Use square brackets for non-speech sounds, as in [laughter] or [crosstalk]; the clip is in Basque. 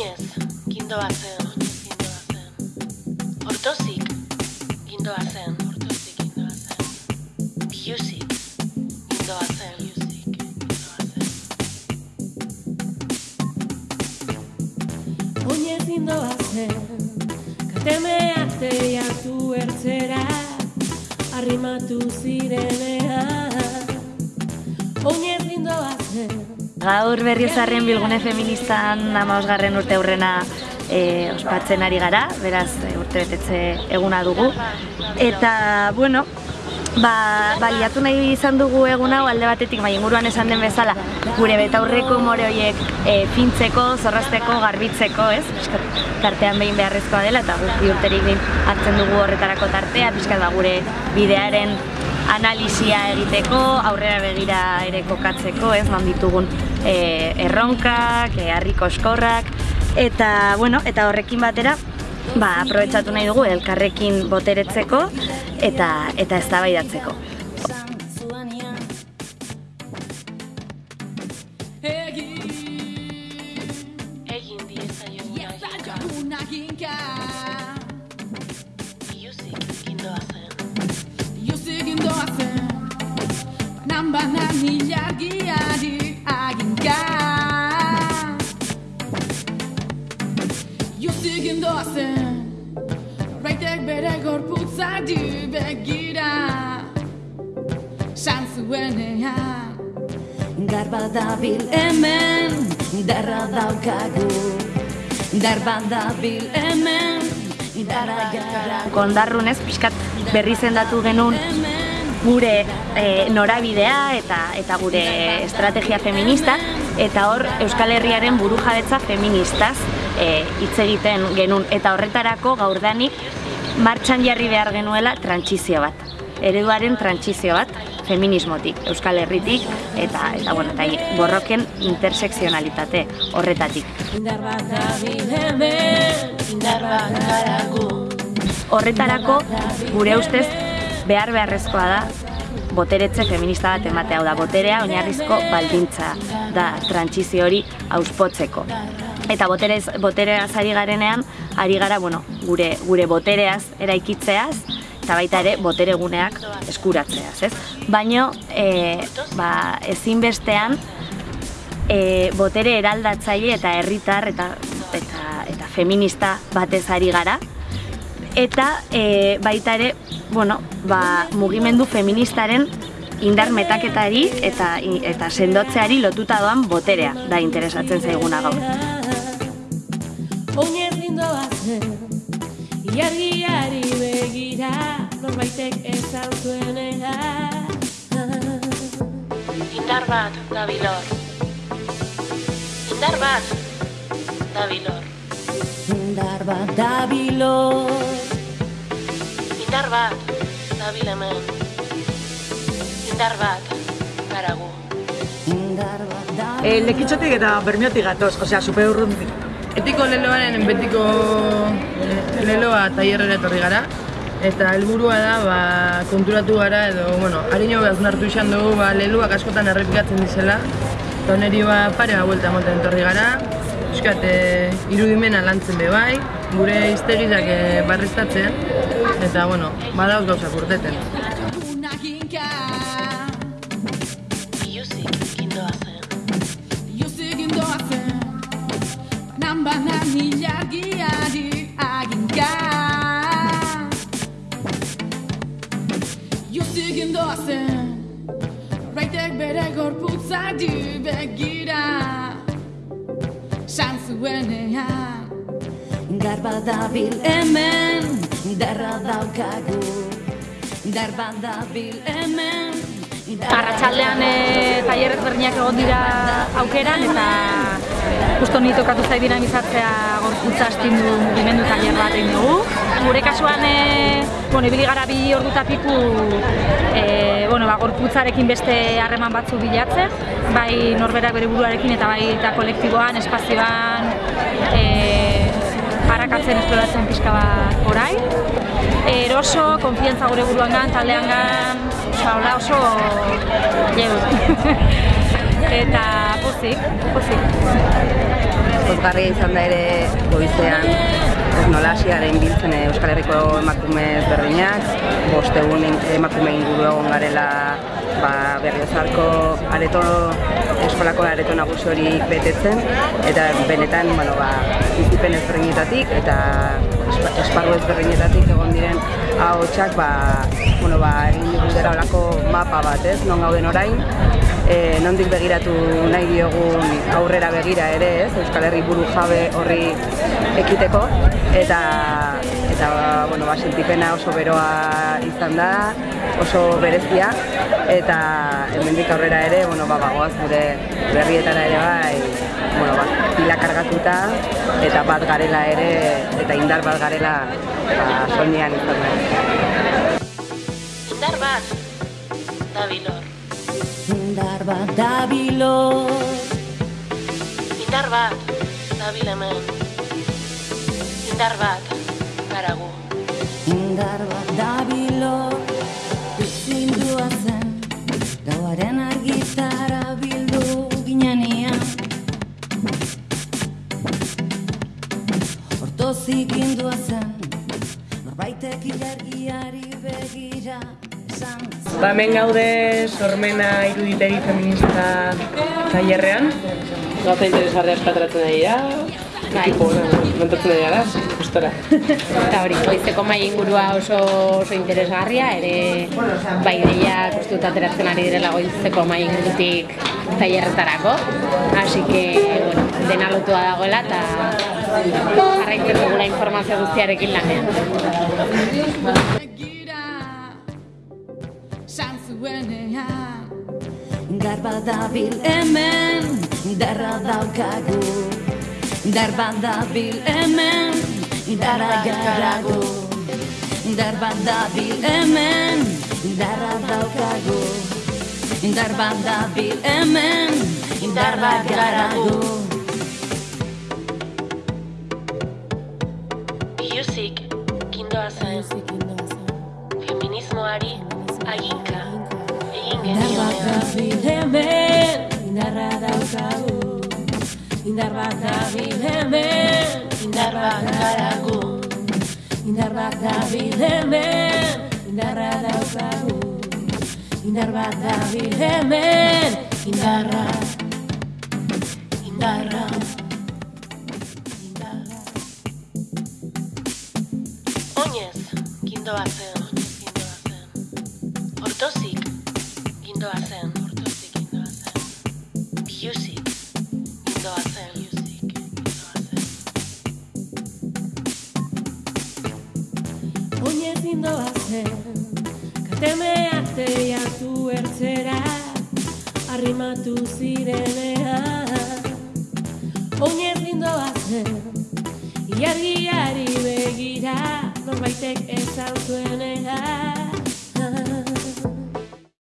Oinez, gindoa zen, gindoa zen. Hortozik, gindoa zen, hortozik, gindoa zen. Biluzik, gindoa zen, biluzik, gindoa zen. Oinez gindoa zen, kateme arte hartu ertzera, arrimatu zirenean. Oinez gindoa zen, Gaur berriozarren bilgune feministan amaosgarren urte aurrena e, ospatzen ari gara, beraz e, urte betetze eguna dugu. Eta, bueno, ba, baliatu nahi izan dugu egun hau alde batetik, bai inguruan esan den bezala, gure betaurreko more horiek e, fintzeko, zorrazteko, garbitzeko, ez? Piskat, tartean behin beharrezkoa dela, eta guk urterik behin hartzen dugu horretarako tartea, pixkat ba, gure bidearen analisia egiteko, aurrera begira ere kokatzeko, ez, non ditugun e, erronkak, e, harriko eskorrak, eta, bueno, eta horrekin batera, ba, aprobetsatu nahi dugu elkarrekin boteretzeko eta eta eztabaidatzeko. Juzik zen Baitek bere gorputzari begira San zuenean Garba dabil hemen, darra daukagu. Darba dabil hemen, darra gara. Kondarrunez, pixkat berri zendatu genuen gure e, norabidea eta eta gure estrategia feminista eta hor Euskal Herriaren burujabetza feministaz e, hitz egiten genuen eta horretarako gaurdanik martxan jarri behar genuela trantsizio bat. Ereduaren trantsizio bat feminismotik, Euskal Herritik eta eta bueno, eta borroken intersekzionalitate horretatik. Indar bat hemen, indar bat. Horretarako gure ustez behar beharrezkoa da boteretze feminista bat ematea, hau da, boterea oinarrizko baldintza da trantsizio hori auspotzeko. Eta boterez, botereaz ari garenean, ari gara, bueno, gure, gure botereaz eraikitzeaz, eta baita ere botere guneak eskuratzeaz, ez? Baino, e, ba, ezinbestean, e, botere eraldatzaile eta herritar eta, eta, eta feminista batez ari gara, eta e, baita ere, bueno, ba, mugimendu feministaren indar metaketari eta eta sendotzeari lotuta doan boterea da interesatzen zaiguna gaur. Oinez gindoa zen, iargiari begira, norbaitek esan zuenean. Indar bat, dabilor. Indar bat, dabilor. Indar bat dabilor, Indar bat, dabil hemen. Indar bat, garagu. indar bat dabilor. E, lekitxotik eta bermiotik gatoz, osea, super urrundik. Etiko leloaren betiko eh, leloa tailerrera etorri gara. Eta helburua da, ba, konturatu gara edo, bueno, harino behaz nartu izan dugu, ba, leluak askotan errepikatzen dizela. Eta oneri ba, pare ba, buelta ematen etorri gara. Euskat, e, irudimena lantzen be bai, gure iztegizak e, barriztatzen. Eta, bueno, badauz gauzak urteten. Gorputzari begira San zuenean Garba dabil hemen, darra daukagu. Darba dabil hemen, Arratxaldean e, tailer ezberdinak egon dira aukeran eta justo ni tokatu zait dinamizatzea gorputza astindu mugimendu tailer bat egin dugu. Gure kasuan e, bueno, ibili gara bi ordu eta piku e, bueno, ba, gorputzarekin beste harreman batzu bilatzen, bai norberak bere buruarekin eta bai eta kolektiboan, espazioan, e, harakatzen esploratzen pixka bat orai. Eroso, konfiantza gure buruangan, taldeangan, oso, hola oso lleu. [laughs] eta pozik, pozik. pozgarria izan da ere goizean nola hasiaren biltzen eh, Euskal Herriko emakume ezberdinak, bost egun emakume inguru egon garela ba, berriozarko areto, eskolako areto nagusi hori betetzen, eta benetan, bueno, ba, bizipen ezberdinetatik eta espa- esparru ezberdinetatik egon diren ahotsak ba, bueno, ba, dira olako mapa bat, ez, non gauden orain, e, nondik begiratu nahi diogun aurrera begira ere, ez, Euskal Herri buru jabe horri ekiteko, eta eta bueno, ba, sentipena oso beroa izan da, oso berezia, eta hemendik aurrera ere, bueno, ba, bagoaz gure berrietara ere bai, bueno, ba, pila kargatuta, eta bat garela ere, eta indar bat garela, ba, soinean izan da. Indar bat, dabilor. Indar bat dabilor Indar bat, dabil hemen. Indar bat, garagu. Indar bat dabilor Hortozik indua zen Norbaitek ilargiari begira esan Ba, hemen gaude sormena iruditegi feminista tailerrean. Gauza interesgarria eskatratzen ari da. Bai. Tipo, montatzen ari gara, gustora. Eta hori, goizeko mai ingurua oso, oso interesgarria, ere bai ideia kostuta ateratzen ari direla goizeko mai ingurutik tailerretarako. Así que, bueno, dena lotua dagoela eta jarraitzen dugula informazio guztiarekin lanean. Begira, san zuenean Indar bat dabil hemen, indarra daukagu. Indar bat dabil hemen, indarra garagu. Indar bat dabil hemen, indarra daukagu. Indar bat hemen, indarra garagu zen. Feminismoari, aginka, egin genionean. dabil hemen, indarra daukagu Indar bat dabil hemen, Indar bat garagu. Indar bat dabil hemen, indarra daukagu Indar bat dabil hemen, Indarra, indarra, indarra. Gindoa zen. Hortozik, gindoa